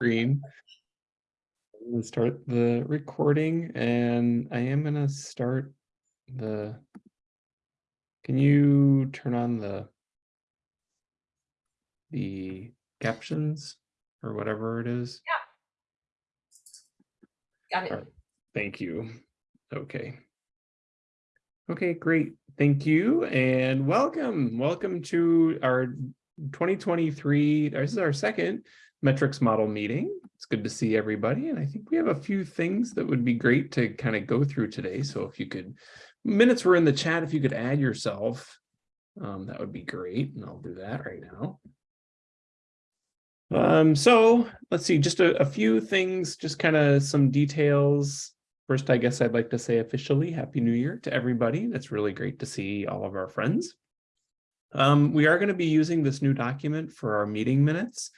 screen. I'm gonna start the recording and I am gonna start the. Can you turn on the the captions or whatever it is? Yeah. Got it. Alright. Thank you. Okay. Okay, great. Thank you and welcome. Welcome to our 2023, this is our second metrics model meeting. It's good to see everybody. And I think we have a few things that would be great to kind of go through today. So if you could, minutes were in the chat, if you could add yourself, um, that would be great. And I'll do that right now. Um, so let's see, just a, a few things, just kind of some details. First, I guess I'd like to say officially Happy New Year to everybody. It's really great to see all of our friends. Um, we are going to be using this new document for our meeting minutes.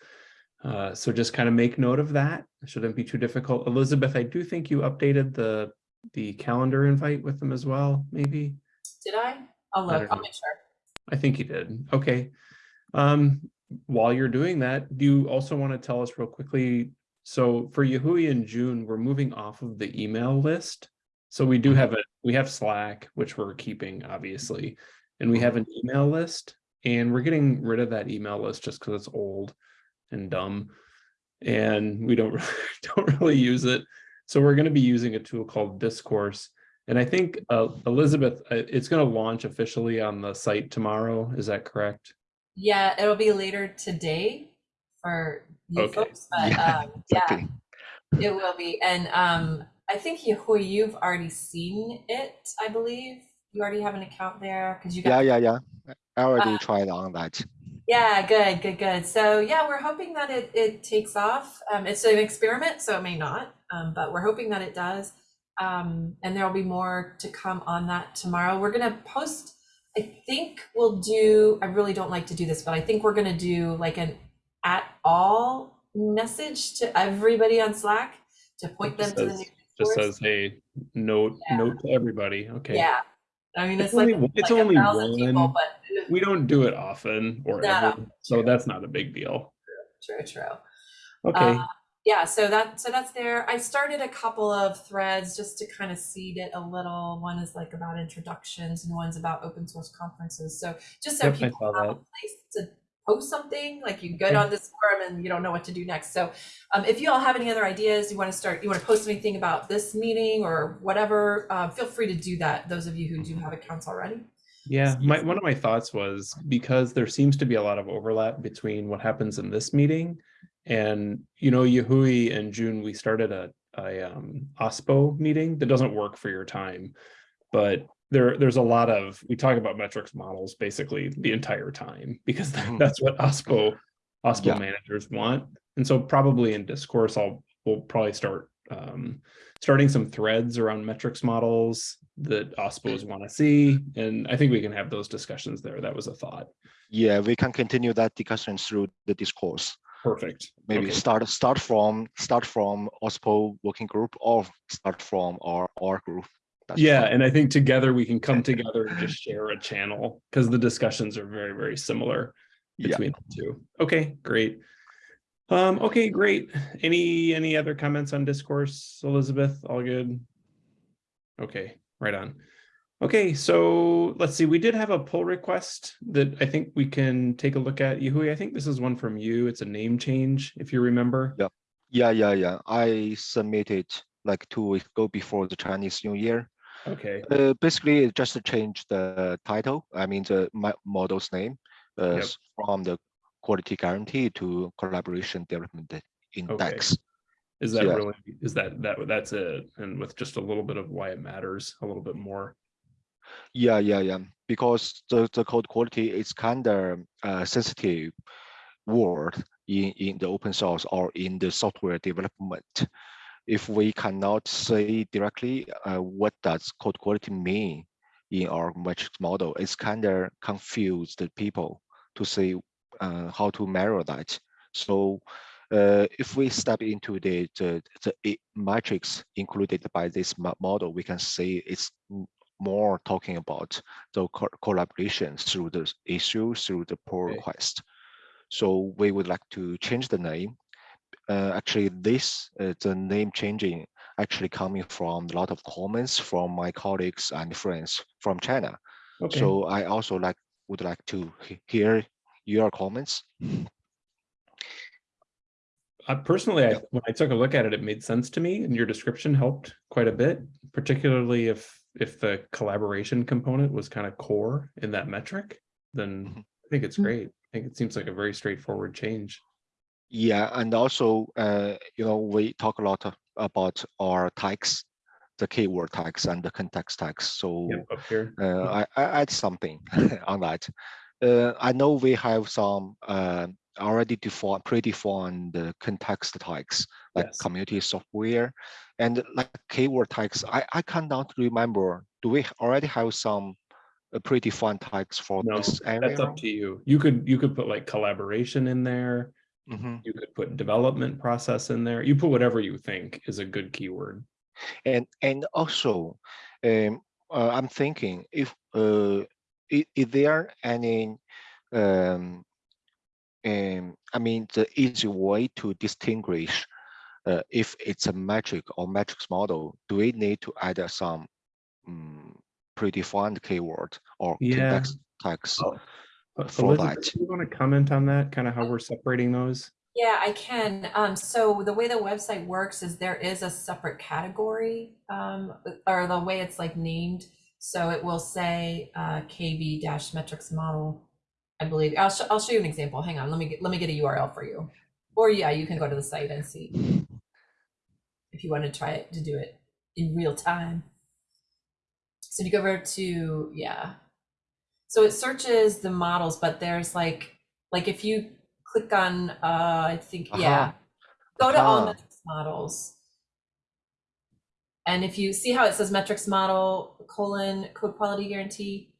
Uh, so just kind of make note of that. It shouldn't be too difficult. Elizabeth, I do think you updated the the calendar invite with them as well, maybe. Did I? I'll I look. don't I'll make sure. I think you did. Okay. Um, while you're doing that, do you also want to tell us real quickly? So for Yahui in June, we're moving off of the email list. So we do have a we have Slack, which we're keeping obviously, and we have an email list, and we're getting rid of that email list just because it's old and dumb, and we don't don't really use it. So we're going to be using a tool called Discourse. And I think uh, Elizabeth, uh, it's going to launch officially on the site tomorrow. Is that correct? Yeah, it'll be later today for you Okay. folks, but Yeah, um, yeah, Exactly. it will be. And um, I think Yahui, you've already seen it. I believe you already have an account there because you got Yeah, yeah, yeah. I already Uh, tried on that. Yeah, good, good, good. So yeah, we're hoping that it it takes off. Um, it's an experiment, so it may not, um, but we're hoping that it does. Um, and there will be more to come on that tomorrow. We're gonna post. I think we'll do. I really don't like to do this, but I think we're gonna do like an at all message to everybody on Slack to point them Just to the says- new Just says, hey, note, Yeah. note to everybody. Okay. Yeah, I mean it's, It's like only- it's like only thousand people, one. but We don't do it often or ever, so true. that's not a big deal. true, true. true. Okay. Uh, yeah, so that so that's there. I started a couple of threads just to kind of seed it a little. One is like about introductions, and one's about open source conferences. So just so Yep, people have a place to post something, like you get on this forum and you don't know what to do next. So um, if you all have any other ideas, you want to start, you want to post anything about this meeting or whatever, uh, feel free to do that. Those of you who do have accounts already. Yeah, my one of my thoughts was because there seems to be a lot of overlap between what happens in this meeting and you know Yahui and June we started a a um OSPO meeting that doesn't work for your time but there there's a lot of we talk about metrics models basically the entire time because Mhm. that's what OSPO OSPO Yeah. managers want and so probably in discourse I'll we'll probably start um starting some threads around metrics models that OSPOs want to see. And I think we can have those discussions there. That was a thought. Yeah, we can continue that discussion through the discourse. Perfect. Maybe Okay. start start from start from OSPO working group or start from our our group. That's Yeah, fine. and I think together we can come together and just share a channel because the discussions are very, very similar Yeah. between the two. Okay, great. Um, okay, great. Any any other comments on discourse, Elizabeth? All good? Okay, right on. Okay, so let's see. We did have a pull request that I think we can take a look at. Yahui, I think this is one from you. It's a name change, if you remember. Yeah. Yeah, yeah, yeah. I submitted like two weeks ago before the Chinese New Year. Okay, Uh, basically, it just to change the title. I mean the model's name uh, Yep. from the quality guarantee to collaboration development index. Okay. is that Yeah. really, is that, that, that's it? And with just a little bit of why it matters, a little bit more. Yeah, yeah, yeah. Because the, the code quality is kind of uh, sensitive word in, in the open source or in the software development. If we cannot say directly uh, what does code quality mean in our metrics model, it's kind of confuse the people to say uh, how to measure that. So uh, if we step into the, the, the metrics included by this model, we can see it's more talking about the co- collaboration through the issue, through the pull Okay. request. So we would like to change the name uh, actually this uh, the name changing actually coming from a lot of comments from my colleagues and friends from China. Okay, So I also like would like to he- hear your comments. uh, personally, I, when I took a look at it, it made sense to me and your description helped quite a bit, particularly if, if the collaboration component was kind of core in that metric, then Mhm. I think it's Mm. great. I think it seems like a very straightforward change. Yeah, and also, uh, you know, we talk a lot about our tags, the keyword tags and the context tags. So Yep, up here. uh, I, I add something on that. Uh, I know we have some uh, already defined, predefined uh, context tags like Yes. community software and like keyword tags. I, I cannot remember. Do we already have some uh, predefined tags for No, this area? That's up to you. You could, you could put like collaboration in there. Mhm. You could put development process in there. You put whatever you think is a good keyword. And and also, um, uh, I'm thinking if uh, is, is there any um, um, I mean the easy way to distinguish uh, if it's a metric or metrics model? Do we need to add uh, some um, predefined keyword or Yeah. context tags? Oh, Uh, For Elizabeth, that. do you want to comment on that, kind of how we're separating those? Yeah, I can. Um, so the way the website works is there is a separate category, um, or the way it's like named. So it will say uh, KB dash metrics model. I believe I'll, sh- I'll show you an example. Hang on, let me get, let me get a URL for you. Or yeah, you can go to the site and see if you want to try it to do it in real time. So if you go over to yeah, so it searches the models, but there's like like if you click on uh I think yeah, go to all metrics models. And if you see how it says metrics model colon code quality guarantee,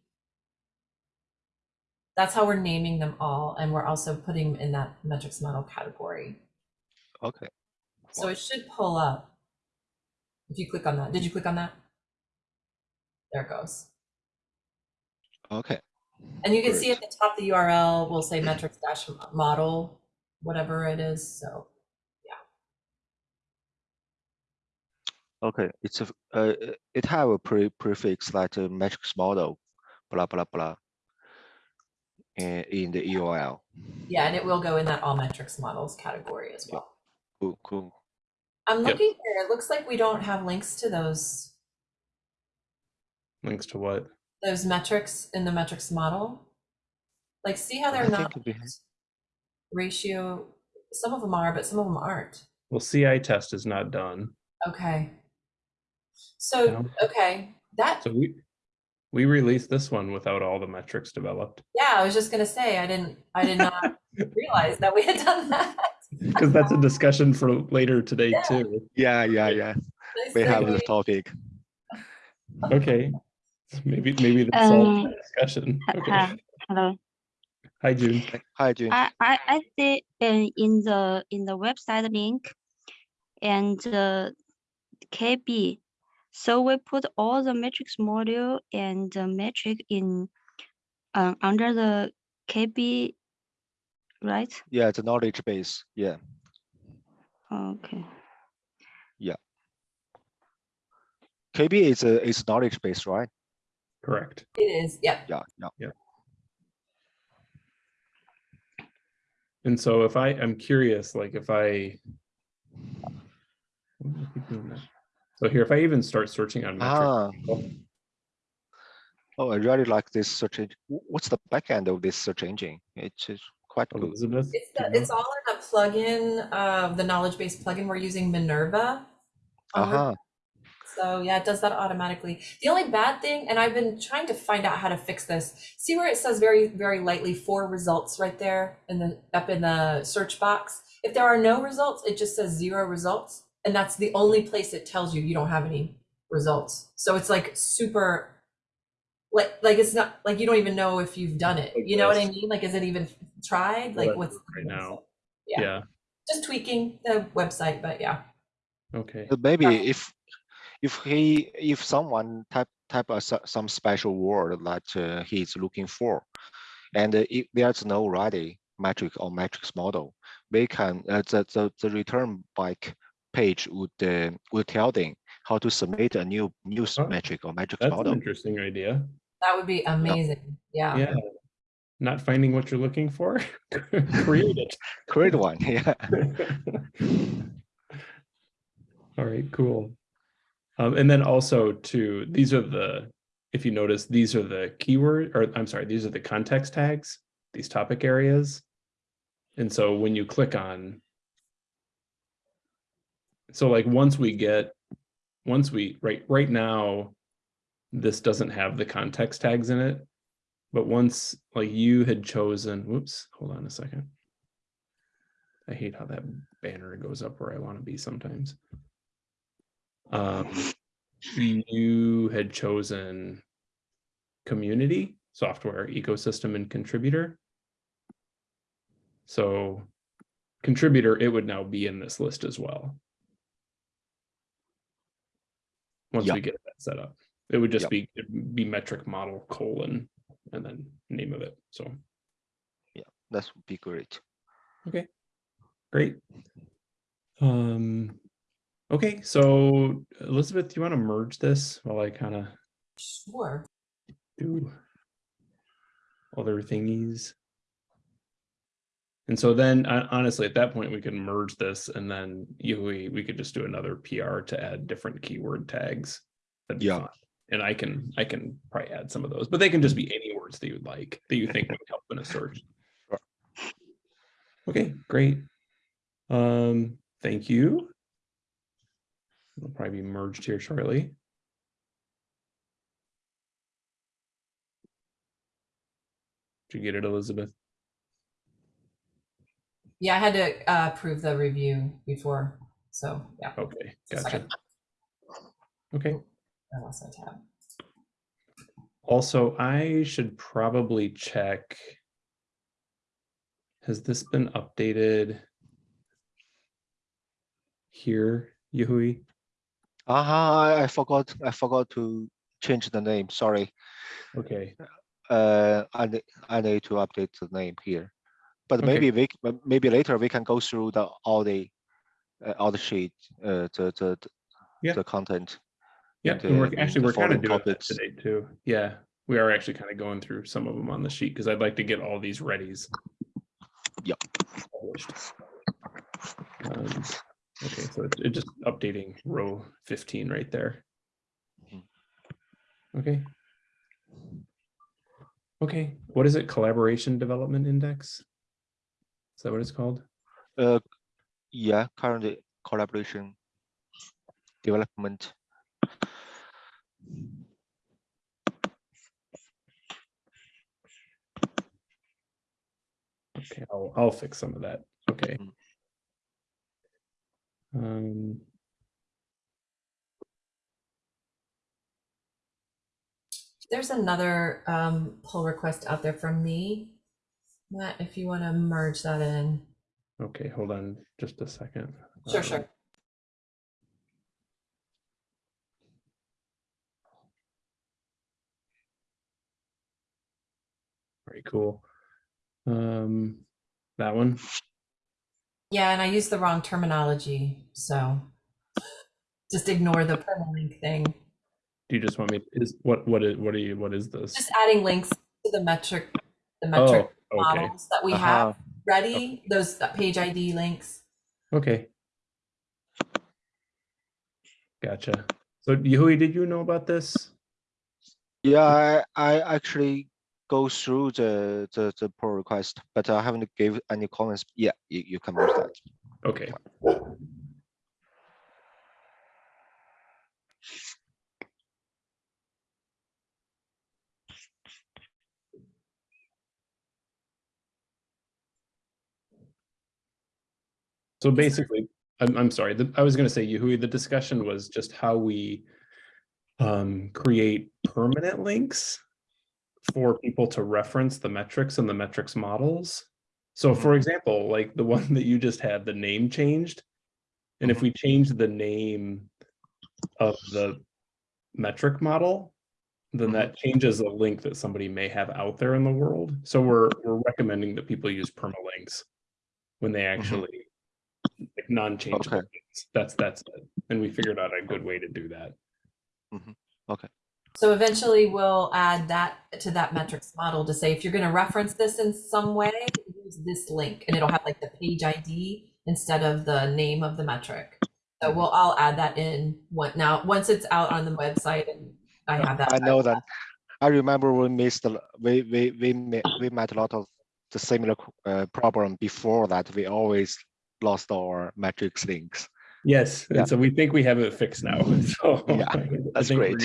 that's how we're naming them all, and we're also putting in that metrics model category. Okay. So it should pull up. If you click on that, did you click on that? There it goes. Okay. And you can see at the top, the URL will say metrics dash model, whatever it is, so. Yeah. Okay. It's a uh, it have a pre prefix like a metrics model, blah blah blah. In, in the URL. Yeah, and it will go in that all metrics models category as well. Cool, cool. I'm Yep. looking here, it looks like we don't have links to those, Links to what? Those metrics in the metrics model. Like, see how they're I not think we have- linked? ratio, some of them are, but some of them aren't. Well, CI test is not done. Okay. So, No. okay, that, So we, we released this one without all the metrics developed. yeah, I was just gonna say, I didn't, I did not realize that we had done that. Because that's a discussion for later today Yeah. too. Yeah, yeah, yeah. Nice We have segue. this topic. Okay. Maybe, maybe that's all Um, the discussion. Okay. hi- Hello. Hi, June. Hi, June. I, I, I see in, in the, in the website link and the KB. So we put all the matrix module and the metric in, uh, under the KB, right? Yeah, it's a knowledge base. Yeah, Okay. Yeah. KB is a is knowledge base, right? Correct. It is, yeah. Yeah, yeah. And so if I, I'm curious, like if I. Why do I keep doing that? So here, if I even start searching on metrics. Ah. oh, I really like this search. engine. What's the back end of this search engine? It's just quite cool. Elizabeth? It's, do the, you know? it's all in a plugin, uh, the knowledge base plugin. We're using Minerva. on Uh-huh. So yeah, it does that automatically. The only bad thing, and I've been trying to find out how to fix this. See where it says very, very lightly four results right there in the up in the search box. If there are no results, it just says zero results, and that's the only place it tells you you don't have any results. So it's like super, like like it's not like you don't even know if you've done it. Like You know what I mean? Like, is it even tried? Like, Right what's right now. Yeah. Yeah, Just tweaking the website, but yeah. okay. But maybe Yeah. if if he if someone type type a, some special word that uh, he's looking for, and uh, if there's no ready metric or matrix model, they can uh, the, the the return back page would uh, would tell them how to submit a new new Oh, metric or metrics That's an interesting idea. That would be amazing. Yeah. Yeah. Not finding what you're looking for, create it. Create one, yeah. All right, cool. Um, and then also to, these are the, if you notice, these are the keyword, or I'm sorry, these are the context tags, these topic areas. And so when you click on. So like, once we get, once we, right, right now, this doesn't have the context tags in it. But once, like you had chosen, whoops, hold on a second. I hate how that banner goes up where I want to be sometimes. Um, you had chosen community, software, ecosystem, and contributor. So contributor, it would now be in this list as well. Once Yeah. we get that set up, it would just Yeah. be, be metric model colon and then name of it. So, That would be great. Okay, great. Um, okay, so Elizabeth, do you want to merge this while I kind of Sure. do other thingies. And so then honestly, at that point, we can merge this and then you, we, we could just do another PR to add different keyword tags. That'd Yeah. fine. And I can, I can probably add some of those, but they can just be any words that you would like, that you think would help in a search. Sure. Okay, great. Um, thank you. It'll probably be merged here shortly. Did you get it, Elizabeth? Yeah, I had to uh, approve the review before. So yeah, Okay, gotcha. Okay, I lost my tab. also, I should probably check. Has this been updated? Here, Yahui? Uh-huh, I, I forgot, I forgot to change the name, sorry. Okay, Uh, I, I need to update the name here. But Okay. maybe we, but maybe later we can go through the, all the, uh, all the sheet, uh, the, the, the- Yeah. the content. yeah, and, and we're actually, we're kind of doing that today too. Yeah, we are actually kind of going through some of them on the sheet because I'd like to get all these readies. Yep. Um, Okay, so it's it's just updating row fifteen right there. Mhm. Okay. Okay, what is it? Collaboration Development Index? Is that what it's called? Uh, yeah, currently collaboration development. Okay, I'll, I'll fix some of that. Okay. Mm. Um. There's another um, pull request out there from me. Matt, if you want to merge that in. Okay, hold on just a second. Sure, Um, sure. Very cool. Um, that one, Yeah, and I used the wrong terminology, so just ignore the permalink thing. do you just want me, is, what, what is, what are you, what is this? Just adding links to the metric, the Oh, metric okay, models that we have Uh-huh. ready, those uh, page ID links. okay. Gotcha. So Yahui, did you know about this? Yeah, I, I actually go through the, the, the pull request, but I haven't gave any comments. Yeah, you, you can merge that. Okay. So basically, I'm, I'm sorry, the- I was gonna say, Yahui, the discussion was just how we um, create permanent links for people to reference the metrics and the metrics models. So for example, like the one that you just had, the name changed. And if Mhm. we change the name of the metric model, then Mhm. that changes a link that somebody may have out there in the world. So we're, we're recommending that people use permalinks when they actually like non-changeable. Okay. things. That's, that's, it. and we figured out a good way to do that. So eventually we'll add that to that metrics model to say, if you're gonna reference this in some way, use this link and it'll have like the page ID instead of the name of the metric. So we'll, I'll add that in what now, once it's out on the website and I have that. I know that. I remember we missed, a- we, we, we met, we met a lot of the similar uh, problem before that. We always lost our metrics links. Yes, Yeah. and so we think we have it fixed now, so. Yeah, that's great.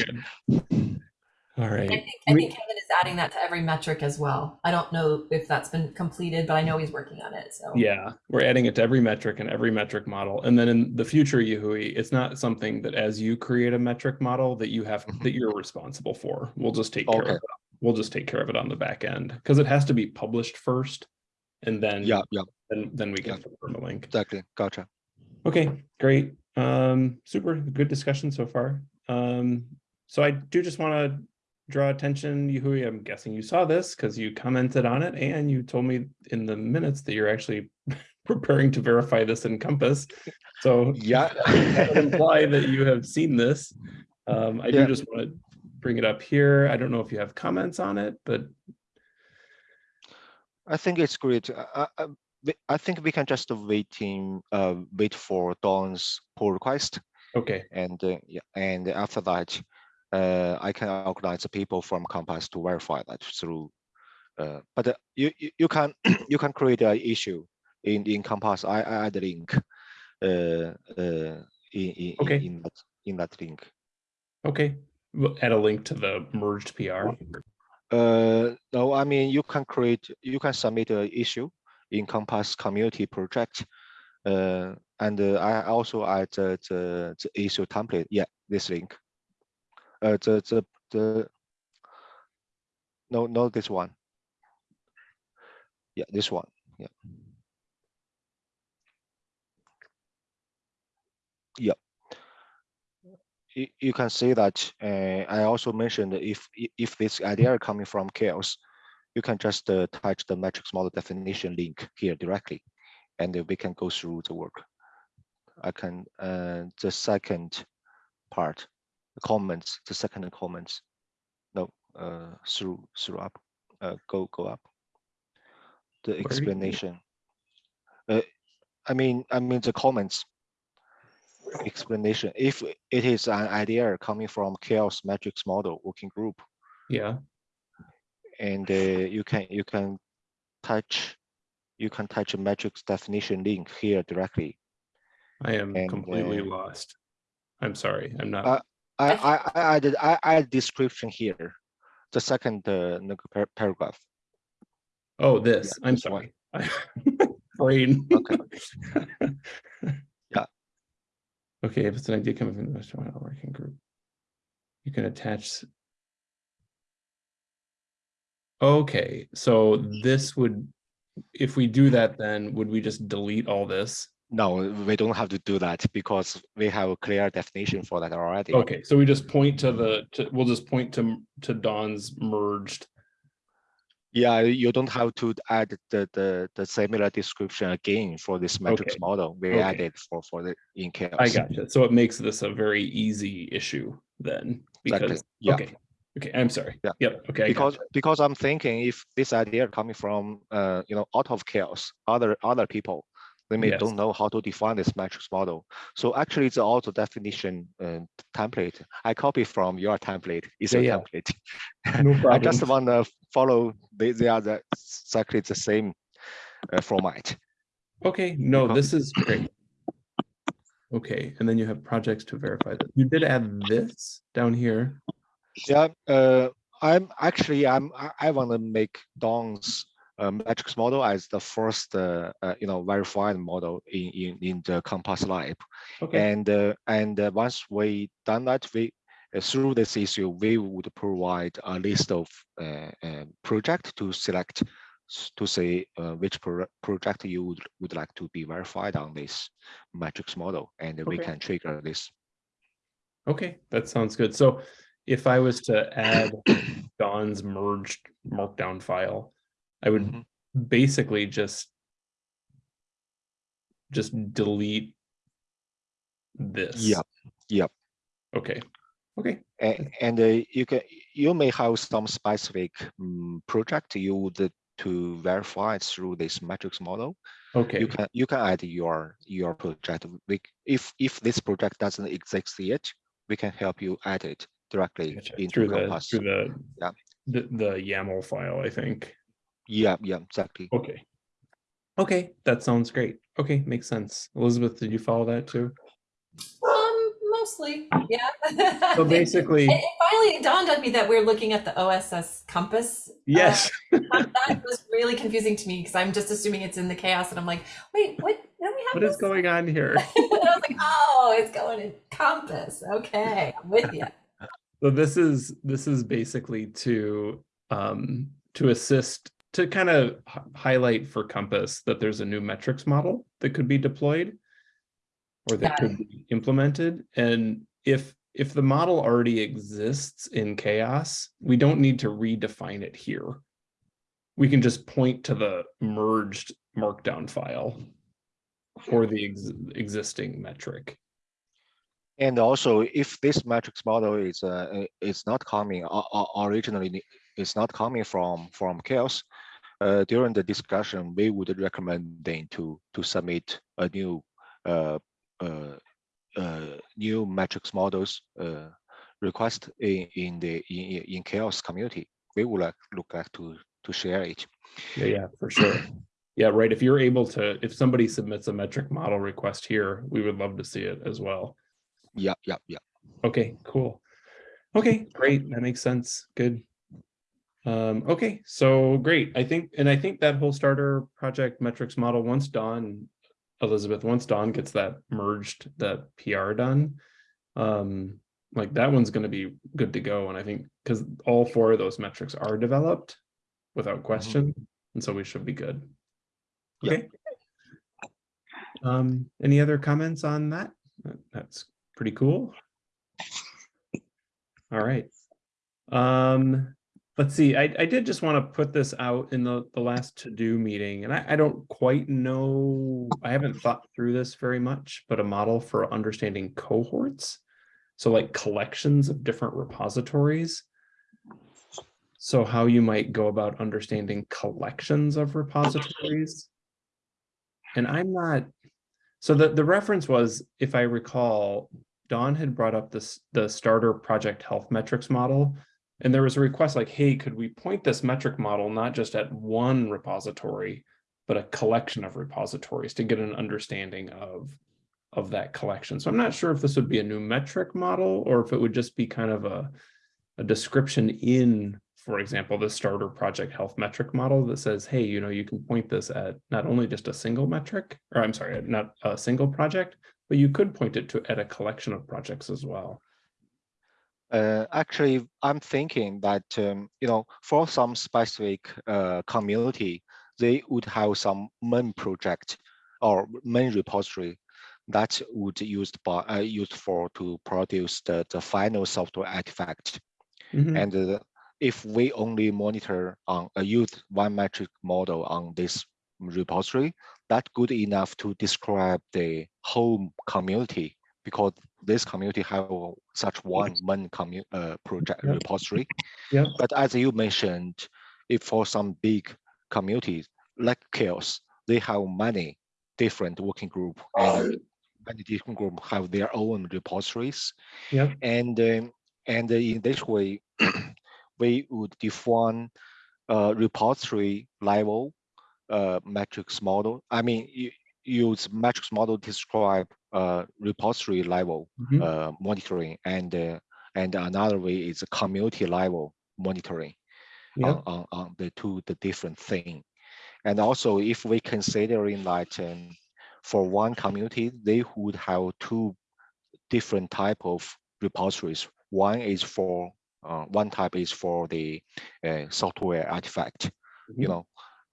All right. I think, I We- think Kevin is adding that to every metric as well. I don't know if that's been completed, but I know he's working on it, so. yeah, we're adding it to every metric and every metric model. And then in the future, Yahui, it's not something that as you create a metric model that you have, Mhm. that you're responsible for. We'll just take care of Okay. it. We'll just take care of it on the back end, because it has to be published first. And then, Yeah, yeah, then, then we Yeah. can confirm a link. exactly. Gotcha. Okay, great. Um, super, good discussion so far. Um, so I do just want to draw attention, Yahui, I'm guessing you saw this because you commented on it and you told me in the minutes that you're actually preparing to verify this in Compass. So Yeah. that imply that you have seen this. Um, I do just want to bring it up here. I don't know if you have comments on it, but I think it's great. I, I- I, think we can just waiting, uh, wait for Dawn's pull request. okay, And uh, yeah, and after that, uh, I can organize the people from Compass to verify that through. Uh, but uh, you, you you can you can create an issue in in Compass. I, I add a link. Uh, uh, in in Okay. in, in that in that link. okay. We'll add a link to the merged PR. Uh, no, I mean you can create you can submit an issue in Compass community project. Uh, and uh, I also add the, the the issue template. Yeah, this link. Uh, the the the. No, no, this one. Yeah, this one. Yeah. Yeah. You, you can see that. Uh, I also mentioned if if this idea coming from CHAOSS, you can just uh, touch the metrics model definition link here directly, and we can go through the work. I can uh, the second part, the comments, the second comments. No, uh, through through up, uh, go go up. The explanation. Uh, I mean, I mean the comments. Explanation. If it is an idea coming from CHAOSS metrics model working group, Yeah, and uh, you can you can touch you can touch a metrics definition link here directly. I am And, completely uh, lost. I'm sorry, I'm not. Uh, I I I, I added I add description here, the second uh, paragraph. Oh, this, I'm this sorry. Brain. Okay. Yeah. Okay, if it's an idea coming from the restaurant or working group. You can attach. Okay, so mm-hmm. this would, if we do that, then would we just delete all this? No, we don't have to do that because we have a clear definition for that already. Okay, so we just point to the, to, we'll just point to, to Dawn's merged. Yeah, you don't have to add the the, the similar description again for this metrics Okay. model. We Okay. added for for the in CHAOSS. I gotcha. So it makes this a very easy issue then, Exactly. because, Yeah. okay, okay, I'm sorry. Yeah. Yep, okay. Because because I'm thinking if this idea coming from uh you know out of CHAOSS, other other people, they may Yes. don't know how to define this matrix model. So actually, the auto definition uh, template I copy from your template. Is Yeah, a yeah. template. No problem. I just want to follow. They they are the, exactly the same uh, format. Okay, no, Because- this is great. Okay, and then you have projects to verify that. You did add this down here. Yeah, uh, I'm actually I'm I, I want to make Dawn's uh, matrix model as the first uh, uh, you know verified model in in in the Compass Lab, Okay, and uh, and uh, once we done that, we uh, through this issue we would provide a list of uh, uh, project to select to say uh, which pro project you would, would like to be verified on this matrix model, and we can trigger this. okay, that sounds good. So if I was to add Dawn's merged markdown file, I would Mhm. basically just just delete this. Yep, yep. Okay, okay, A- And uh, you can, you may have some specific mm, project you would to verify through this metrics model. okay. You can, you can add your, your project. We, if, if this project doesn't exist yet, we can help you add it directly Gotcha. into Through the, through the, Yeah. the, the YAML file, I think. Yeah, yeah, exactly. Okay. Okay, that sounds great. Okay, makes sense. Elizabeth, did you follow that too? Um, mostly, yeah. So basically, It, it finally dawned on me that we're looking at the OSS compass. uh, yes, that that was really confusing to me because I'm just assuming it's in the CHAOSS, and I'm like, wait, what? Don't we have what is this? going on here? and I was like, oh, it's going in compass. Okay, I'm with you. So this is, this is basically to, um, to assist, to kind of highlight for Compass that there's a new metrics model that could be deployed. Or that could be implemented, and if, if the model already exists in CHAOSS, we don't need to redefine it here. We can just point to the merged markdown file. For the ex- existing metric. And also, if this matrix model is uh, uh, is not coming originally, it's not coming from from CHAOSS. Uh, during the discussion, we would recommend them to to submit a new uh, uh, uh, new matrix models request in in the in, in- in CHAOSS community. We would like look like to to share it. Yeah, yeah, for sure. Yeah, right. If you're able to, if somebody submits a metric model request here, we would love to see it as well. Yeah, yep, yep. Okay, cool. Okay, great. That makes sense. Good. Um, okay, so great. I think, and I think that whole starter project metrics model, once Dawn, Elizabeth, once Dawn gets that merged, that PR done, um, like that one's gonna be good to go. And I think, because all four of those metrics are developed without question, and so we should be good. Okay. Um, any other comments on? That- That's pretty cool. All right. Um, let's see, I, I did just want to put this out in the, the last to-do meeting, and I, I don't quite know, I haven't thought through this very much, but a model for understanding cohorts. So like collections of different repositories. So how you might go about understanding collections of repositories. And I'm not, so the, the reference was, if I recall, Dawn had brought up this, the starter project health metrics model. And there was a request like, hey, could we point this metric model not just at one repository, but a collection of repositories to get an understanding of, of that collection. So I'm not sure if this would be a new metric model or if it would just be kind of a, a description in, for example, the starter project health metric model that says, hey, you know, you can point this at not only just a single metric, or I'm sorry, not a single project, but you could point it to at a collection of projects as well. Uh, actually, I'm thinking that um, you know, for some specific uh, community, they would have some main project or main repository that would used by uh, used for to produce the the final software artifact. Mhm. And uh, if we only monitor on a use one metric model on this repository, that good enough to describe the whole community because this community have such one main commu uh, project Yep. repository. Yep. But as you mentioned, if for some big communities like CHAOSS, they have many different working group and many different group have their own repositories. Yep. And um, and in this way, we would define a repository level uh, metrics model. I mean, you use metrics model describe uh, repository level Mhm. uh, monitoring, and uh, and another way is a community level monitoring Yep. on, on, on the two the different thing. And also, if we considering that um, for one community, they would have two different type of repositories. One is for uh, one type is for the uh, software artifact. You Mhm. know,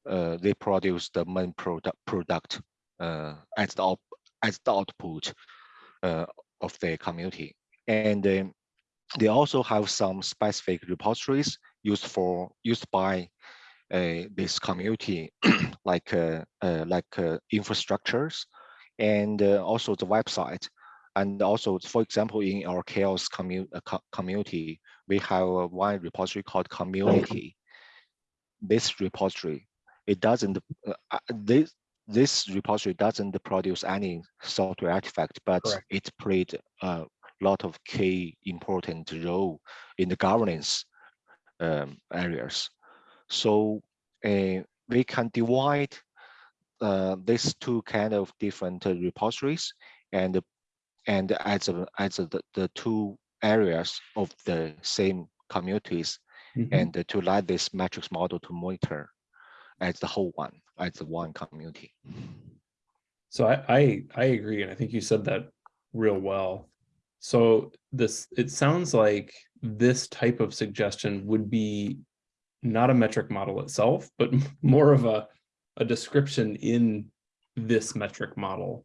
uh, they produce the main product product uh, as the as the output uh, of the community, and they also have some specific repositories used for used by uh, this community, like uh, like infrastructures and also the website. And also, for example, in our CHAOSS commu co- community, we have one repository called community. This repository, it doesn't, uh, uh, this, this repository doesn't produce any software artifact, but Correct. it played a lot of key important role in the governance um, areas. So uh, we can divide uh, these two kind of different repositories and and as a, as a, the, the two areas of the same communities Mhm. and to let this matrix model to monitor Uh, as the whole one uh, as the one community. So I, I, I agree, and I think you said that real well. So this, it sounds like this type of suggestion would be not a metric model itself, but more of a, a description in this metric model.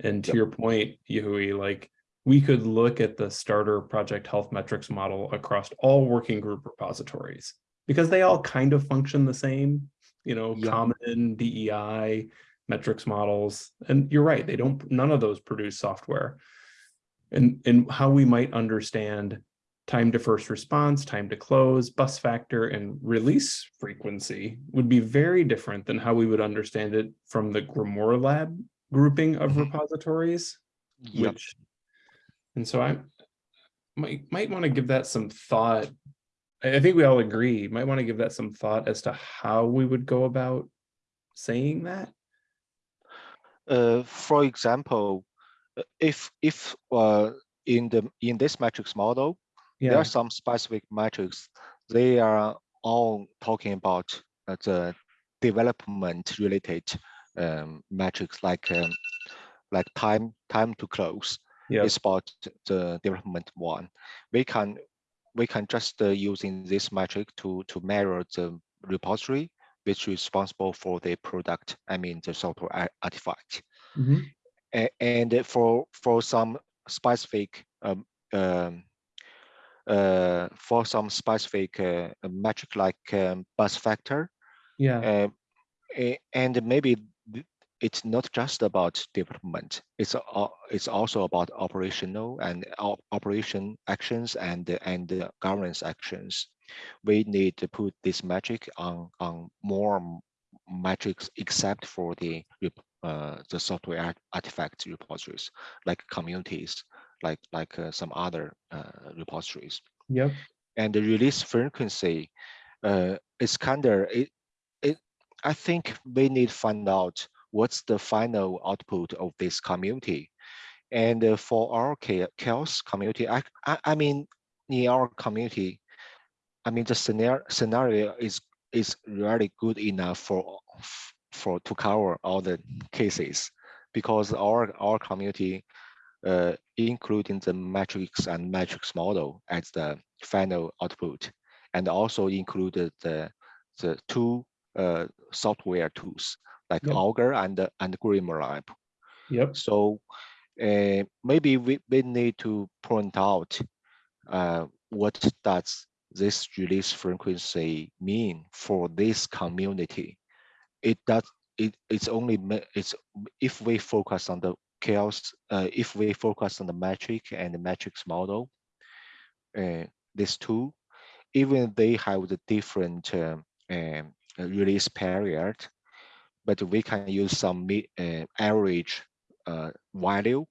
And to Yep. your point, Yahui, like, we could look at the starter project health metrics model across all working group repositories because they all kind of function the same, you know, Yeah. common DEI, metrics models. And you're right, they don't, none of those produce software. And, and how we might understand time to first response, time to close, bus factor, and release frequency would be very different than how we would understand it from the Grimoire Lab grouping of Mhm. repositories, Yep. which, and so I might, might want to give that some thought. I think we all agree, might want to give that some thought as to how we would go about saying that. Uh, for example, uh, if if uh, in the in this matrix model, there are some specific metrics. They are all talking about uh, the development related um, metrics like um, like time time to close. yeah, It's about the development one. We can we can just uh, using this metric to to measure the repository which is responsible for the product. I mean the software ar- artifact. mhm, and for for some specific um, um, uh, for some specific uh, metric like um, bus factor, yeah, uh, and maybe it's not just about development. It's a, it's also about operational and op- operation actions and and uh, governance actions. We need to put this metric on on more metrics except for the uh, the software art- artifact repositories like communities like like uh, some other uh, repositories yep, and the release frequency uh, is kind of it, it i think we need to find out what's the final output of this community? And uh, for our CHAOSS community I, I i mean in our community i mean the scenario scenario is is really good enough for for to cover all the cases. Because our our community uh, including the matrix and matrix model as the final output, and also included the the two uh, software tools like Yep. Augur and and Grimoire Lab. yep, So uh, maybe we, we need to point out uh, what does this release frequency mean for this community. It does it it's only it's if we focus on the CHAOSS uh, if we focus on the metric and the metrics model uh, these two even they have the different um, um, uh, release period but we can use some uh, average uh, value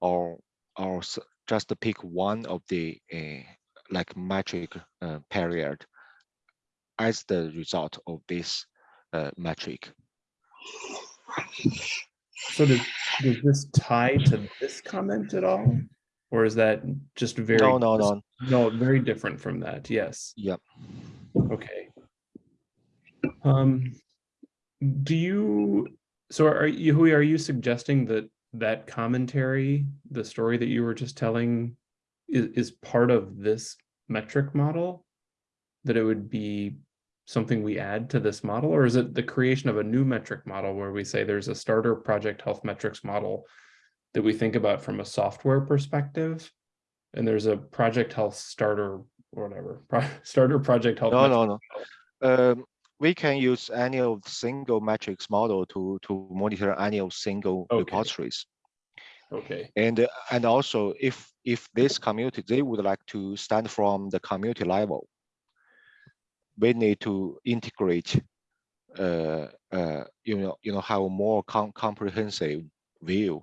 or or just pick one of the uh, like metric uh, period as the result of this uh, metric So does, does this tie to this comment at all? Or is that just very? no no no No, very different from that, yes, yep okay. Um, do you, so are you, Hui, are you suggesting that that commentary, the story that you were just telling is, is part of this metric model? That it would be something we add to this model, or is it the creation of a new metric model where we say there's a starter project health metrics model that we think about from a software perspective? And there's a project health starter or whatever, pro- starter project health. no no no um, we can use any of single metrics model to to monitor any of single Okay. repositories. Okay, And and also if if this community they would like to stand from the community level, we need to integrate uh uh you know you know have a more com comprehensive view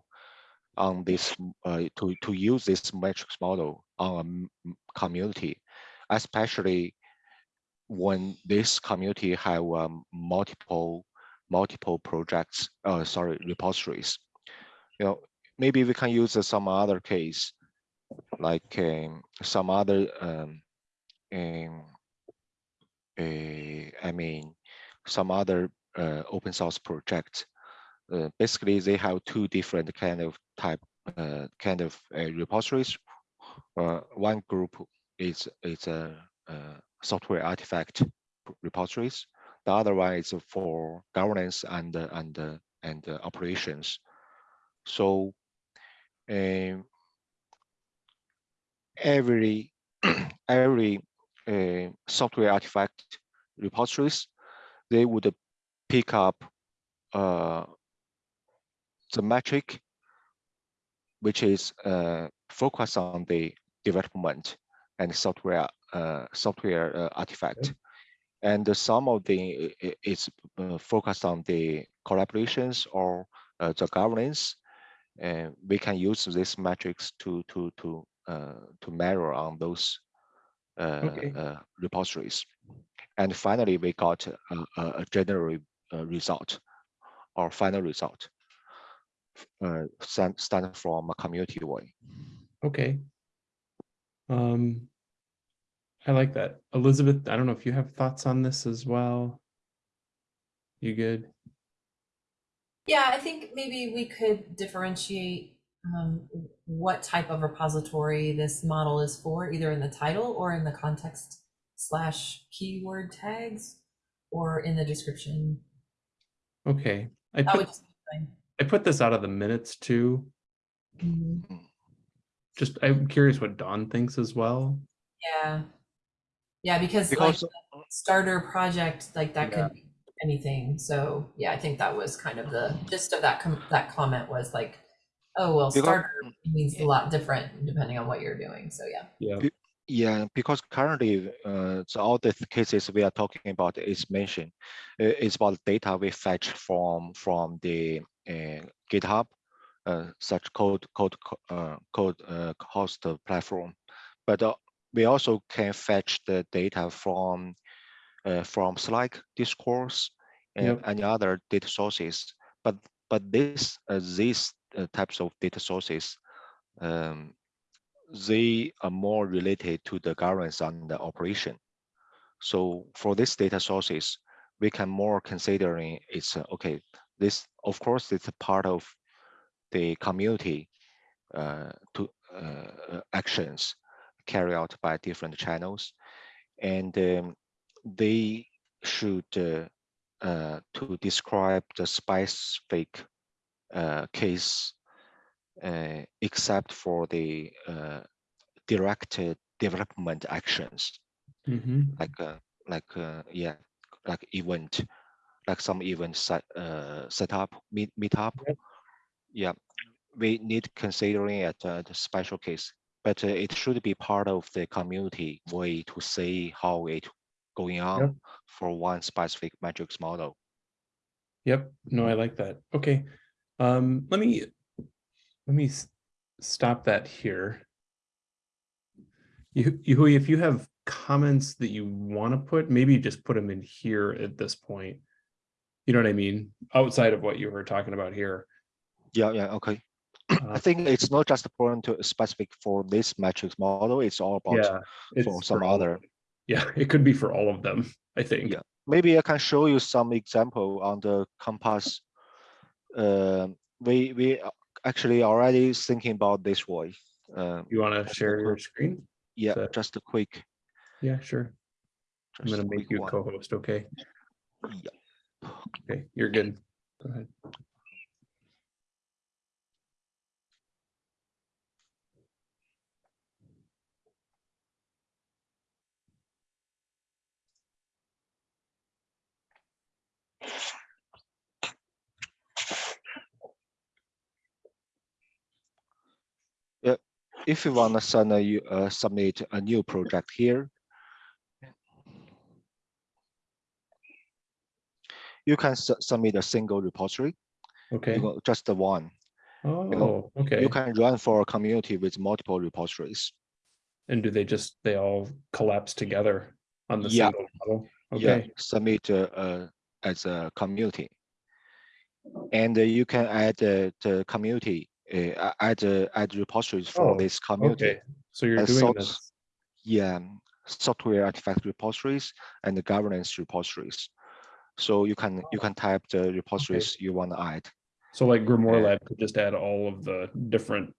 on this uh, to to use this metrics model on a community, especially when this community have um, multiple multiple projects uh sorry repositories. You know maybe we can use uh, some other case like um, some other um, um uh, i mean some other uh, open source projects. Uh, basically they have two different kind of type uh, kind of uh, repositories. One group is is a, software artifact repositories. The other one is for governance and and and operations. So um, every every uh, software artifact repositories they would pick up uh, the metric which is uh, focused on the development and software software uh, artifact. And some of the is uh, focused on the collaborations or uh, the governance. And we can use this metrics to to to uh, to measure on those uh, Okay. uh, repositories. And finally, we got a, a, general uh, result or final result uh, stand, stand from a community way. okay. Um, I like that. Elizabeth, I don't know if you have thoughts on this as well. You good? Yeah, I think maybe we could differentiate um, what type of repository this model is for, either in the title or in the context slash keyword tags or in the description. Okay, I put, just be fine. I put this out of the minutes too. Mhm. Just, I'm curious what Dawn thinks as well. Yeah. Yeah, because like starter project, like that Yeah. could be anything. So yeah, I think that was kind of the gist of that com- that comment was like, oh well, Because- starter means a lot different depending on what you're doing. So yeah. Yeah, Yeah, because currently, uh, so all the cases we are talking about is mentioned. uh, It's about data we fetch from from the uh, GitHub, uh, such code code uh, code uh, host platform, but uh, we also can fetch the data from uh, from Slack, Discourse, and Yep. any other data sources. But but this uh, these uh, types of data sources. Um, they are more related to the governance and the operation. So for these data sources, we can more considering it's uh, okay. This of course it's a part of the community uh, to uh, actions carried out by different channels, and um, they should uh, uh, to describe the specific uh, case uh, except for the uh, directed development actions. Hmm like uh, like uh, yeah like event like some event set uh, set up meet meetup Yep. yeah we need considering at uh, the special case but uh, it should be part of the community way to see how it going on for one specific metrics model Yep, no, I like that. Okay, um, let me, let me stop that here. You, you, if you have comments that you want to put, maybe just put them in here at this point. You know what I mean? Outside of what you were talking about here. yeah yeah okay i Uh, think it's not just a point to specific for this metrics model it's all about Yeah. for some of other. Yeah, it could be for all of them, I think. Yeah. maybe I can show you some example on the compass. Um, we we actually already thinking about this way. Um, You want to share your screen? yeah, So- just a quick. Yeah, sure. I'm gonna make you co-host, okay? Yeah. Okay, you're good. Go ahead. Yeah, if you want to send a, uh, submit a new project here, you can su submit a single repository. Okay. You know, just the one. Oh, you know, oh, okay. You can run for a community with multiple repositories. And do they just, they all collapse together on the yeah. single model? Okay. Yeah, submit a, a as a community. And you can add the community, uh, add uh, add repositories for Oh, this community. okay. So you're doing so- this. Yeah, software artifact repositories and the governance repositories. So you can you can type the repositories you want to add. So like Grimoire. Lab could just add all of the different,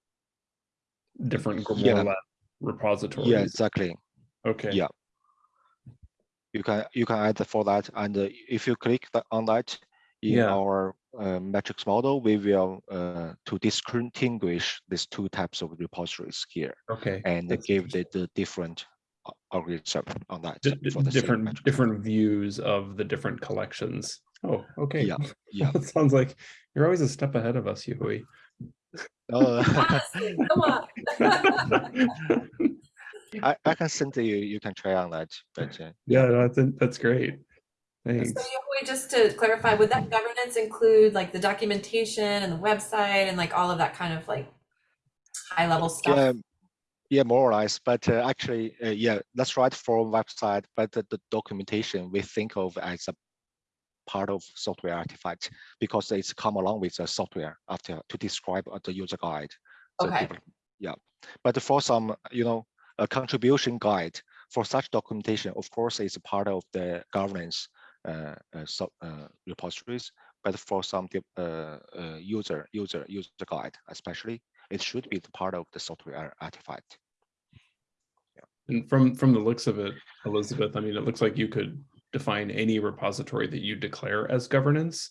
different Yeah. Lab repositories. Yeah, exactly. Okay. yeah. You can you can add for that, and uh, if you click that on that in Yeah. our uh, metrics model, we will uh, to distinguish these two types of repositories here Okay. and That's give the, the different a- algorithm on that. Di- di- for the different different views of the different collections. Oh, okay. Yeah, yeah. It sounds like you're always a step ahead of us, Yui. Uh, Honestly, Come on. I, I can send to you. You can try on that. But uh, yeah, that's that's great. Thanks. So Yahui, just to clarify, would that governance include like the documentation and the website and like all of that kind of like high level stuff? Yeah, yeah, more or less. But uh, actually, uh, yeah, that's right for website. But the, the documentation we think of as a part of software artifact because it's come along with the software after to describe uh, the user guide. the Okay. develop- Yeah, but for some, you know, a contribution guide for such documentation, of course, is part of the governance uh, uh, so, uh, repositories. But for some uh, uh, user user user guide, especially, it should be the part of the software artifact. And from from the looks of it, Elizabeth, I mean, it looks like you could define any repository that you declare as governance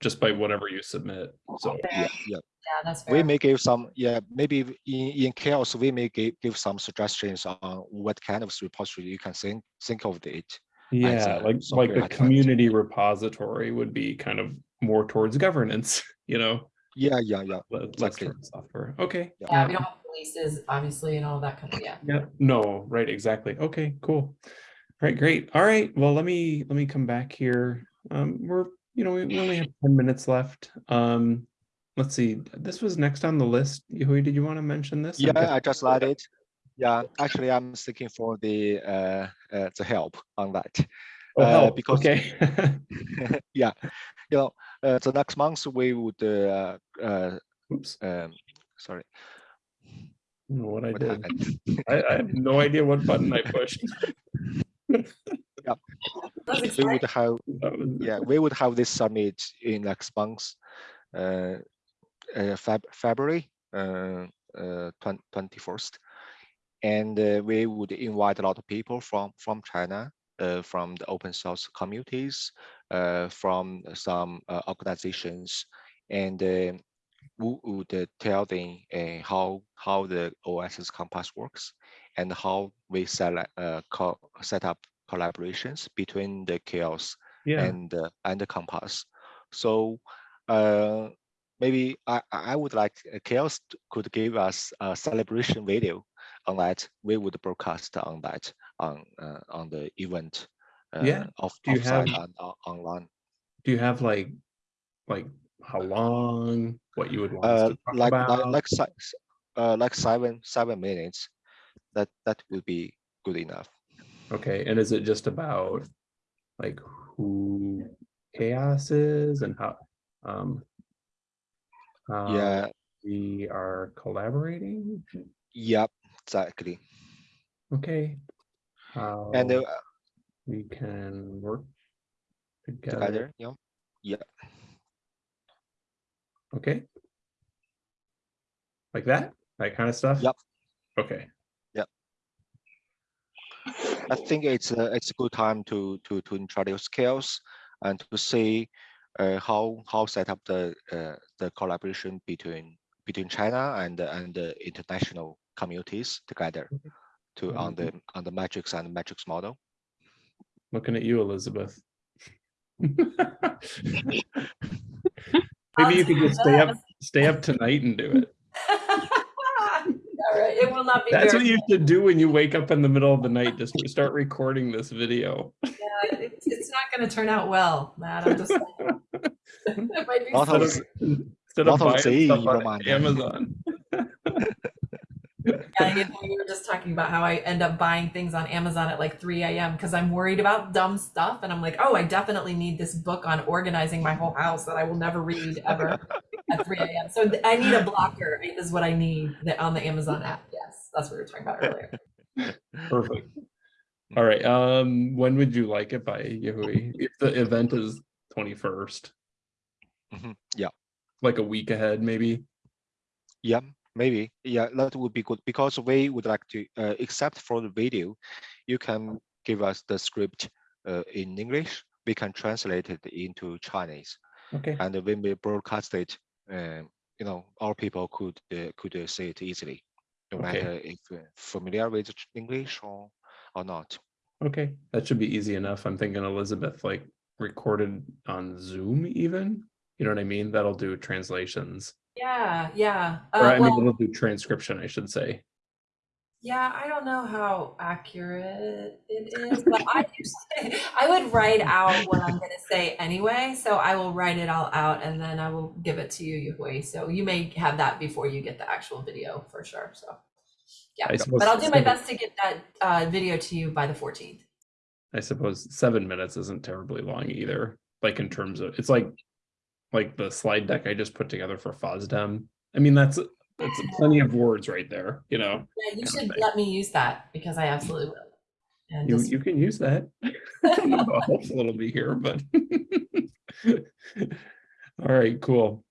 just by whatever you submit. So Yeah, yeah. Yeah, that's We may give some, yeah, maybe in, in CHAOSS, we may give, give some suggestions on what kind of repository you can think, think of it. yeah, a like like software the artifact. community repository would be kind of more towards governance, you know, Yeah, yeah, yeah. le- less Exactly. software. Okay. Yeah. Yeah, we don't have releases, obviously, and all that kind of, yeah. Yeah, no, right, exactly. Okay, cool. Right, great. All right, well, let me, let me come back here. Um, we're, you know, we we only have ten minutes left. Um, let's see, this was next on the list. Yui, did you want to mention this? Yeah, guessing- I just like it. Yeah, actually, I'm seeking for the uh, uh the help on that. Oh, uh, help, because- okay. yeah, you know, uh, the next month we would uh, uh Oops, um sorry, I what I what did. I, I have no idea what button I pushed. That was We would have yeah, we would have this summit in next month, uh, Feb February, uh, uh, twenty first, and uh, we would invite a lot of people from from China, uh, from the open source communities, uh, from some uh, organizations, and uh, we would uh, tell them uh, how how the OSS Compass works, and how we uh, set up collaborations between the CHAOSS Yeah, and uh, and the compass. So uh, maybe I I would like uh, CHAOSS could give us a celebration video on that. We would broadcast on that on uh, on the event. Uh, Yeah. Off, Do you have- and on, online. do you have like, like how long, what you would want Uh, to talk like like about? like si- uh, like seven seven minutes. That that would be good enough. Okay, and is it just about like who CHAOSS is and how, um, how yeah. we are collaborating? Yep. Exactly. Okay. How And uh, we can work together, together. Yeah. Yeah. okay? Like that, that kind of stuff? Yep. Okay, Yep. I think it's a it's a good time to to to introduce CHAOSS and to see uh, how how set up the uh, the collaboration between between China and the- and the international communities together mm-hmm. to on the mm-hmm. on the metrics and metrics model. looking at you, Elizabeth. Maybe you could just stay up, stay up tonight and do it. All right, it will not be. That's what very- you should do when you wake up in the middle of the night, just start recording this video. Yeah, it's, it's not going to turn out well, Matt. I'm just. saying. It might be Lot so- of Instead of, instead of of buying stuff in on. Amazon. Yeah, you know, we were just talking about how I end up buying things on Amazon at like 3 a.m. because I'm worried about dumb stuff. And I'm like, oh, I definitely need this book on organizing my whole house that I will never read ever at 3 a.m. So th- I need a blocker, is what I need that on the Amazon app. Yes, that's what we were talking about earlier. Perfect. All right. Um, when would you like it by Yahui? If the event is twenty-first, Mhm, Yeah, like a week ahead, maybe? yeah, maybe. Yeah, that would be good because we would like to, uh, except for the video, you can give us the script uh, in English. We can translate it into Chinese, Okay, and when we broadcast it, uh, you know, our people could uh, could uh, see it easily, no Okay. matter if familiar with English or or not. okay. That should be easy enough. I'm thinking Elizabeth like recorded on Zoom even. You know what I mean? That'll do translations. Yeah, yeah. Or Uh, I mean, well, it'll do transcription, I should say. Yeah, I don't know how accurate it is, but I usually I would write out what I'm gonna say anyway. So I will write it all out and then I will give it to you, Yahui. So you may have that before you get the actual video for sure. So yeah, but I'll do my best to get that uh, video to you by the 14th. I suppose seven minutes isn't terribly long either. Like in terms of, it's like, like the slide deck I just put together for FOSDEM. I mean, that's, that's plenty of words right there, you know? Yeah, you should let me use that because I absolutely will. And You, just- you can use that. I don't know how helpful it'll be here, but. All right, cool.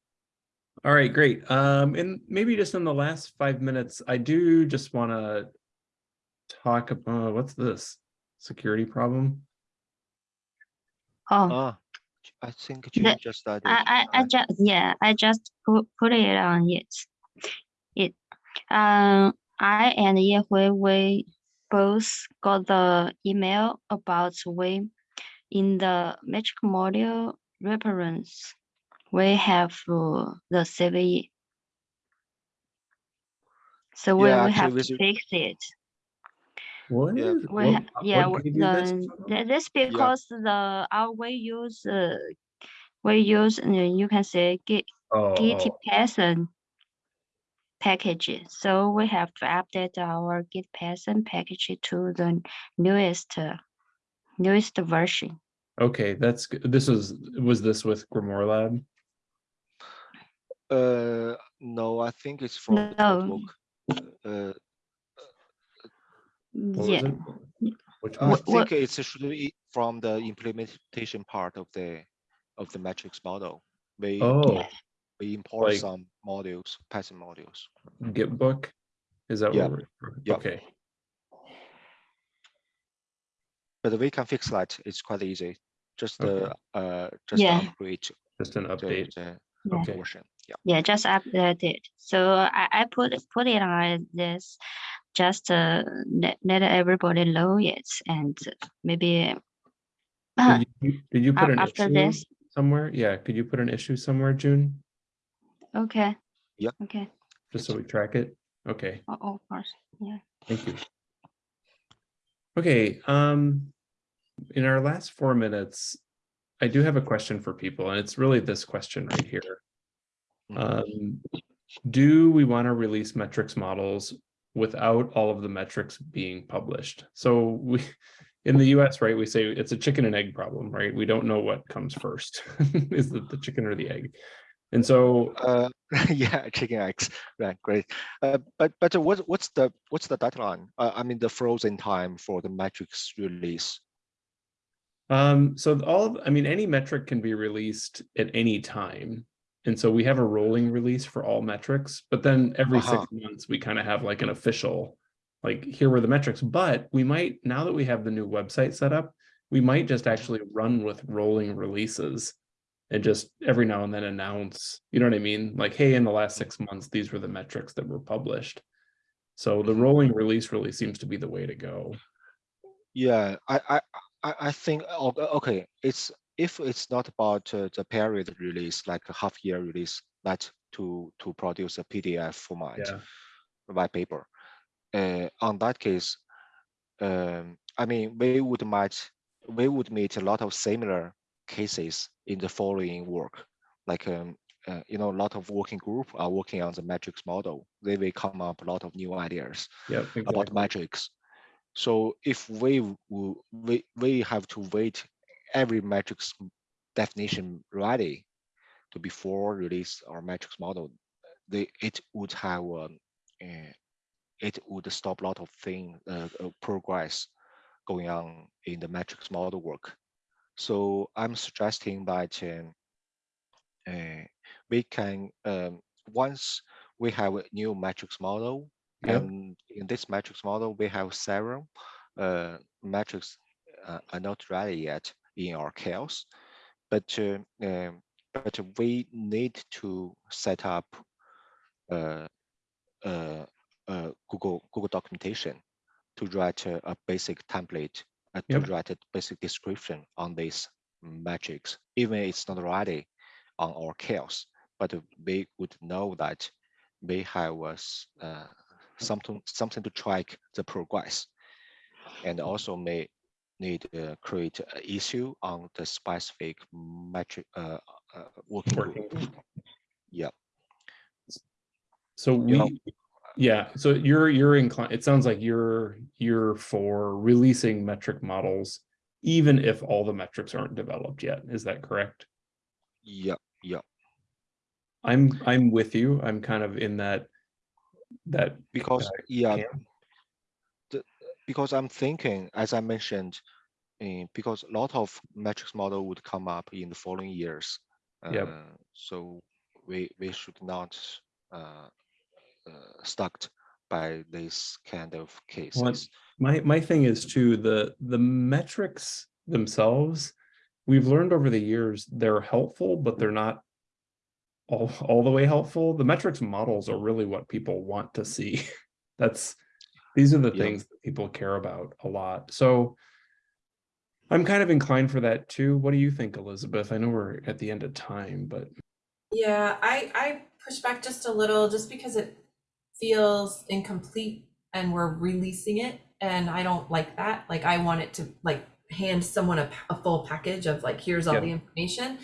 All right, great. Um, and maybe just in the last five minutes, I do just want to talk about, what's this? Security problem? Oh, Ah, I think The- just started. I, I, I uh, just, yeah, I just put, put it on it. It, um, I and Yahui, we both got the email about we, in the metric module reference, we have uh, the CVE. So we, Yeah, we actually have we to fix it. What Yeah. is? We what- yeah, what w- you this the, info? this because the, our we use, uh, we use, uh, you can say Git, Oh, Git Python package. So we have to update our GitPython package to the newest, uh, newest version. okay, that's, g- this is, was this with GrimoireLab? Uh, no, I think it's from the No. notebook. Uh, What was Yeah. Which I one? Wha- what- think it's should be from the implementation part of the of the metrics model. We Oh, we import like- some modules, Python modules. Git book? Is that Yeah, what we're? yeah. Okay, But we can fix that. It's quite easy. Just the uh just Yeah. upgrade just an update. the Yeah. Okay. Yeah. yeah, just update it. So I, I put, put it on this, just, uh, let, let everybody know it and maybe. Did you, did you put Af- an after issue this. somewhere? Yeah, could you put an issue somewhere, June? Okay. Yep. Okay, Just so we track it? Okay, oh, of course, yeah. thank you. Okay, um, in our last four minutes, I do have a question for people, and it's really this question right here. Mhm. Um, do we want to release metrics models without all of the metrics being published? So we, in the US, right, we say it's a chicken and egg problem, right? We don't know what comes first. Is it the chicken or the egg? And so, Uh, yeah, chicken eggs. Right, great. Uh, but but what what's the what's the deadline? Uh, I mean the frozen time for the metrics release. um, so all of, I mean, any metric can be released at any time. And so we have a rolling release for all metrics, but then every six Uh-huh. months, we kind of have like an official, like here were the metrics, but we might, now that we have the new website set up, we might just actually run with rolling releases and just every now and then announce, you know what I mean? Like, hey, in the last six months, these were the metrics that were published. So the rolling release really seems to be the way to go. Yeah, I I I, I think okay. It's if it's not about uh, the period release, like a half year release, that to to produce a PDF format. Yeah. white paper. Uh, on that case, um, I mean, we would might we would meet a lot of similar cases in the following work, like um, uh, you know, a lot of working group are working on the metrics model. They will come up a lot of new ideas Yep, about metrics. So if we we we have to wait every metrics definition ready to before release our metrics model, they it would have um, uh, it would stop a lot of thing uh, uh, progress going on in the metrics model work. So I'm suggesting that uh, we can um, once we have a new metrics model Yep. and in this metrics model, we have several uh, metrics uh, are not ready yet in our CHAOSS, but uh, um, but we need to set up uh, uh, uh, Google Google documentation to write a, a basic template, uh, to Yep. write a basic description on these metrics, even it's not ready on our CHAOSS, but we would know that we have uh, something something to track the progress, and also may need to create an issue on the specific metric uh, uh, working Working group. group. Yeah, So You know- we, yeah, so you're, you're inclined, it sounds like you're, you're for releasing metric models, even if all the metrics aren't developed yet. Is that correct? yeah, yeah. I'm, I'm with you. I'm kind of in that, that, Because uh, yeah, camp. Because I'm thinking, as I mentioned, eh, because a lot of metrics model would come up in the following years. Yep. Uh, so we we should not uh, uh, stuck by this kind of cases. my, my thing is too, the, the metrics themselves, we've learned over the years, they're helpful, but they're not all, all the way helpful. The metrics models are really what people want to see. That's, these are the Yeah. things that people care about a lot. So I'm kind of inclined for that too. What do you think, Elizabeth? I know we're at the end of time, but Yeah, I, I push back just a little just because it feels incomplete and we're releasing it. And I don't like that. Like, I want it to like hand someone a, a full package of like, here's all Yeah. the information.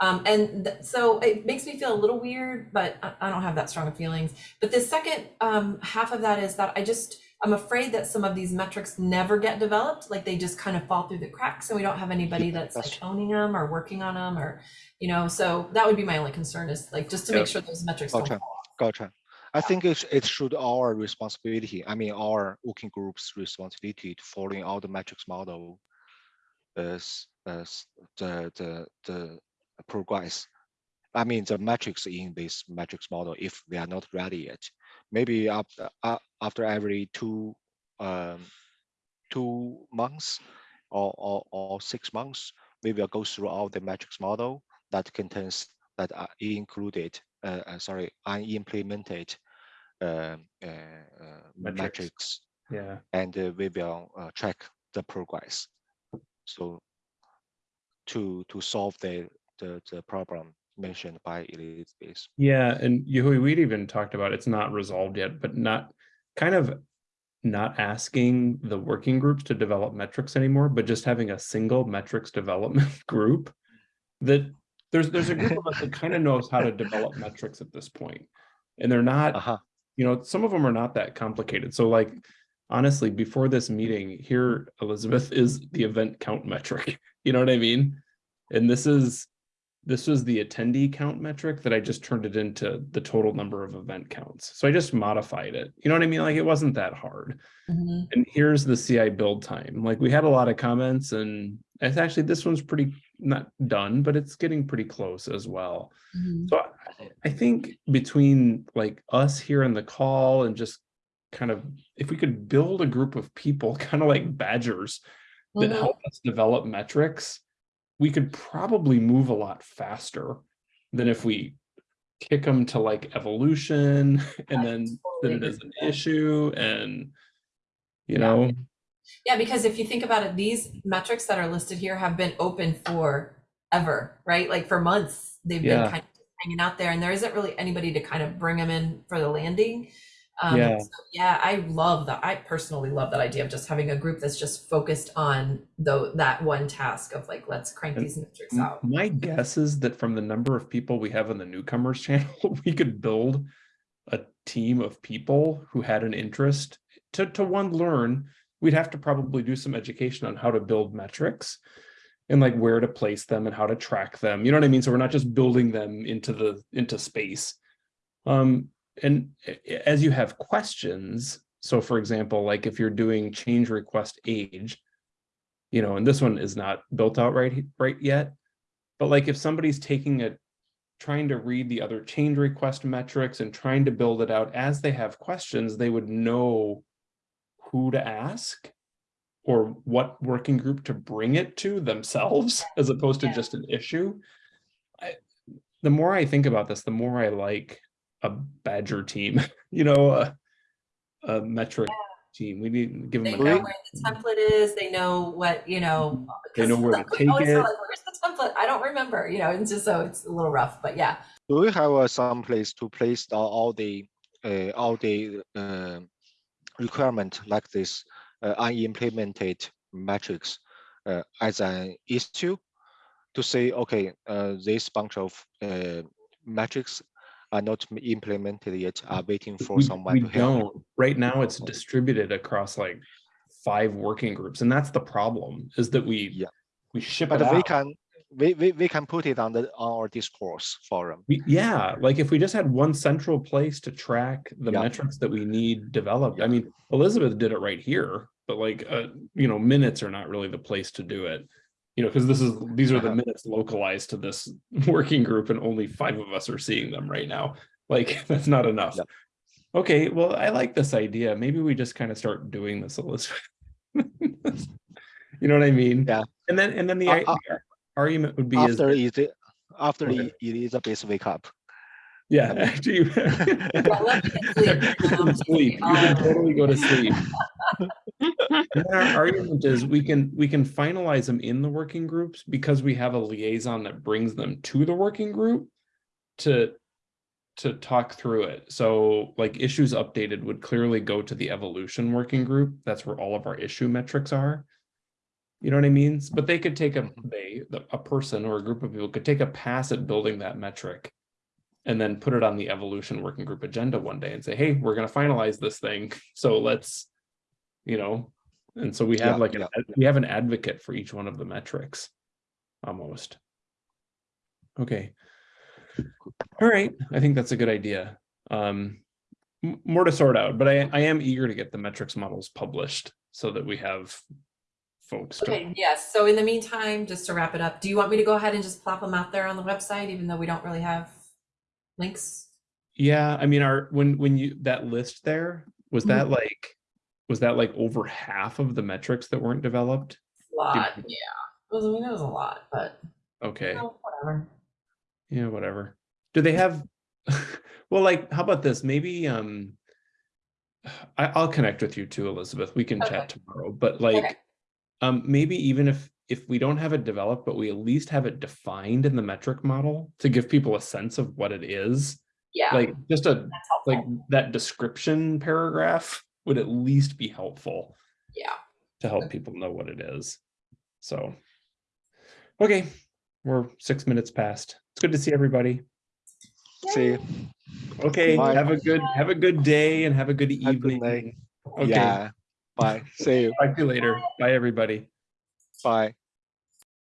Um, and th- so it makes me feel a little weird, but I, I don't have that strong of feelings. But the second um, half of that is that I just, I'm afraid that some of these metrics never get developed. Like they just kind of fall through the cracks and we don't have anybody that's like owning them or working on them or, you know, so that would be my only concern is like, just to make sure those metrics don't Gotcha. fall off. Gotcha. I think it, it should our responsibility, I mean, our working group's responsibility to following all the metrics model as, as the, the, the progress. I mean, the metrics in this metrics model, if they are not ready yet, maybe after, uh, after every two, um, two months or, or, or six months, we will go through all the metrics model that contains that are included, uh, uh, sorry, unimplemented um, uh, uh, Metrics. metrics, yeah. and uh, we will uh, track the progress. So to to solve the the, the problem mentioned by Elizabeth. Yeah, and Yahui, we'd even talked about it's not resolved yet, but not kind of not asking the working groups to develop metrics anymore, but just having a single metrics development group that there's there's a group of us that kind of knows how to develop metrics at this point. And they're not, Uh-huh. you know, some of them are not that complicated. So like honestly, before this meeting, here, Elizabeth is the event count metric. You know what I mean? And this is this was the attendee count metric that I just turned it into the total number of event counts. So I just modified it. You know what I mean? Like it wasn't that hard. Mhm. And here's the CI build time. Like we had a lot of comments and it's actually, this one's pretty not done, but it's getting pretty close as well. Mhm. So I- I think between like us here in the call and just kind of, if we could build a group of people, kind of like badgers that Mhm. help us develop metrics, we could probably move a lot faster than if we kick them to like evolution and then then it is an issue and you Yeah. know Yeah, because if you think about it, these metrics that are listed here have been open for ever, right? Like for months, they've Yeah. been kind of hanging out there and there isn't really anybody to kind of bring them in for the landing. Um, Yeah. so, yeah, I love that. I personally love that idea of just having a group that's just focused on though that one task of like, let's crank And these metrics out. My guess is that from the number of people we have on the newcomers channel, we could build a team of people who had an interest to, to one, learn. We'd have to probably do some education on how to build metrics and like where to place them and how to track them. You know what I mean? So we're not just building them into the, into space. Um, and a- as you have questions, so for example, like if you're doing change request age, you know, and this one is not built out right, right yet. But like if somebody's taking it, trying to read the other change request metrics and trying to build it out as they have questions, they would know who to ask or what working group to bring it to themselves as opposed to Yeah. just an issue. I, the more I think about this, the more I like a badger team, you know, a, a metric team. We need to give They them. know a where the template is, they know what, you know. They know where to take it. like, Where's the template? I don't remember, you know, it's just so it's a little rough, but yeah. Do we have uh, some place to place all, all the uh, all the uh, requirement like this uh, unimplemented metrics uh, as an issue to say, okay, uh, this bunch of uh, metrics are not implemented yet, are waiting for We, someone we to help. don't, right now it's distributed across like five working groups, and that's the problem, is that we, Yeah. we ship it But we out. can we, we, we can put it on the on our discourse forum. We, yeah, like if we just had one central place to track the Yeah. metrics that we need developed, I mean, Elizabeth did it right here, but like, uh, you know, minutes are not really the place to do it. You know, because this is, these are the Uh-huh. minutes localized to this working group and only five of us are seeing them right now. Like, that's not enough. Yep. Okay, well, I like this idea. Maybe we just kind of start doing this, Elizabeth. You know what I mean? Yeah. And then, and then the Uh, uh, argument would be is, After it after Okay. it Elizabeth wake up. Yeah, after you. let me sleep. You can sleep, you can totally go to sleep. Our argument is we can, we can finalize them in the working groups because we have a liaison that brings them to the working group to, to talk through it. So like issues updated would clearly go to the evolution working group. That's where all of our issue metrics are. You know what I mean? But they could take a, Mhm. they, a person or a group of people could take a pass at building that metric. And then put it on the evolution working group agenda one day and say, hey, we're gonna finalize this thing, so let's. You know, and so we have Yeah, like, an yeah, ad- we have an advocate for each one of the metrics. Almost. Okay. All right, I think that's a good idea. Um. More to sort out, but I, I am eager to get the metrics models published so that we have. Folks to Okay, yes, so in the meantime, just to wrap it up, do you want me to go ahead and just plop them out there on the website, even though we don't really have links? Yeah, I mean, our, when, when you, that list there, was Mhm. that like, was that like over half of the metrics that weren't developed? A Lot, yeah, it was, I mean, it was a lot, but, Okay, oh, whatever. yeah, whatever. Do they have, well, like, how about this? Maybe, um, I, I'll connect with you too, Elizabeth. We can chat tomorrow, but like, um, maybe even if, if we don't have it developed, but we at least have it defined in the metric model to give people a sense of what it is. Yeah, Like, just a, like that description paragraph would at least be helpful Yeah, to help people know what it is. So, okay, we're six minutes past. It's good to see everybody. See, you. Okay, Bye. have a good have a good day and have a good Have a good evening. Okay, yeah. Bye. See you. talk to you later. Bye, everybody. Bye.